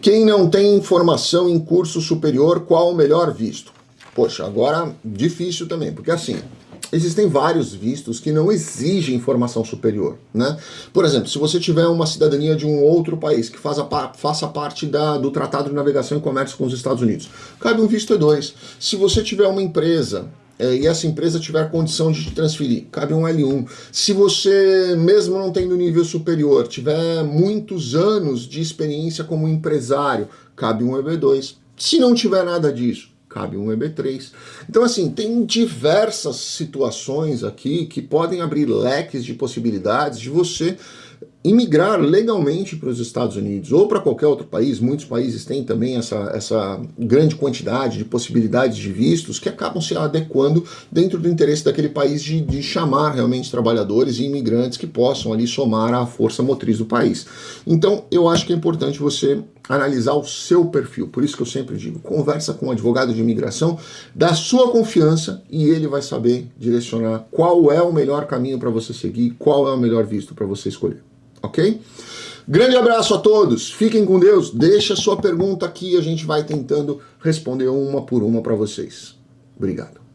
Quem não tem formação em curso superior, qual o melhor visto? Poxa, agora difícil também, porque assim, existem vários vistos que não exigem formação superior, né? Por exemplo, se você tiver uma cidadania de um outro país que faça, faça parte da, do Tratado de Navegação e Comércio com os Estados Unidos, cabe um visto E2. Se você tiver uma empresa é, e essa empresa tiver condição de transferir, cabe um L1. Se você, mesmo não tendo nível superior, tiver muitos anos de experiência como empresário, cabe um EB2. Se não tiver nada disso, cabe um EB3. Então, assim, tem diversas situações aqui que podem abrir leques de possibilidades de você imigrar legalmente para os Estados Unidos ou para qualquer outro país, muitos países têm também essa, essa grande quantidade de possibilidades de vistos que acabam se adequando dentro do interesse daquele país de, de chamar realmente trabalhadores e imigrantes que possam ali somar à força motriz do país. Então eu acho que é importante você analisar o seu perfil, por isso que eu sempre digo, conversa com um advogado de imigração da sua confiança e ele vai saber direcionar qual é o melhor caminho para você seguir, qual é o melhor visto para você escolher ok? Grande abraço a todos, fiquem com Deus, deixa sua pergunta aqui, a gente vai tentando responder uma por uma para vocês. Obrigado.